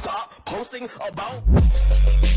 stop posting about.